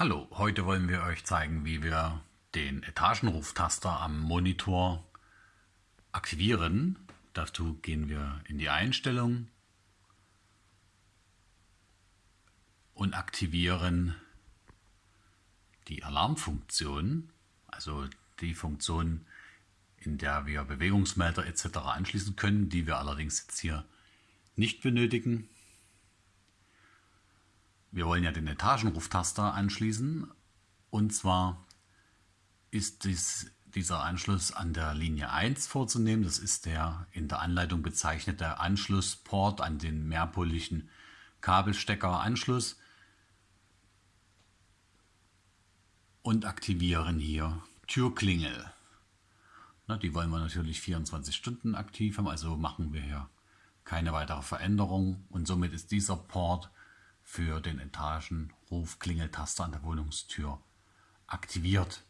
Hallo, heute wollen wir euch zeigen, wie wir den Etagenruftaster am Monitor aktivieren. Dazu gehen wir in die Einstellung und aktivieren die Alarmfunktion, also die Funktion, in der wir Bewegungsmelder etc. anschließen können, die wir allerdings jetzt hier nicht benötigen. Wir wollen ja den Etagenruftaster anschließen und zwar ist dies, dieser Anschluss an der Linie 1 vorzunehmen. Das ist der in der Anleitung bezeichnete Anschlussport an den mehrpoligen Kabelsteckeranschluss und aktivieren hier Türklingel. Na, die wollen wir natürlich 24 Stunden aktiv haben, also machen wir hier keine weitere Veränderung und somit ist dieser Port für den Etagenruf-Klingeltaster an der Wohnungstür aktiviert.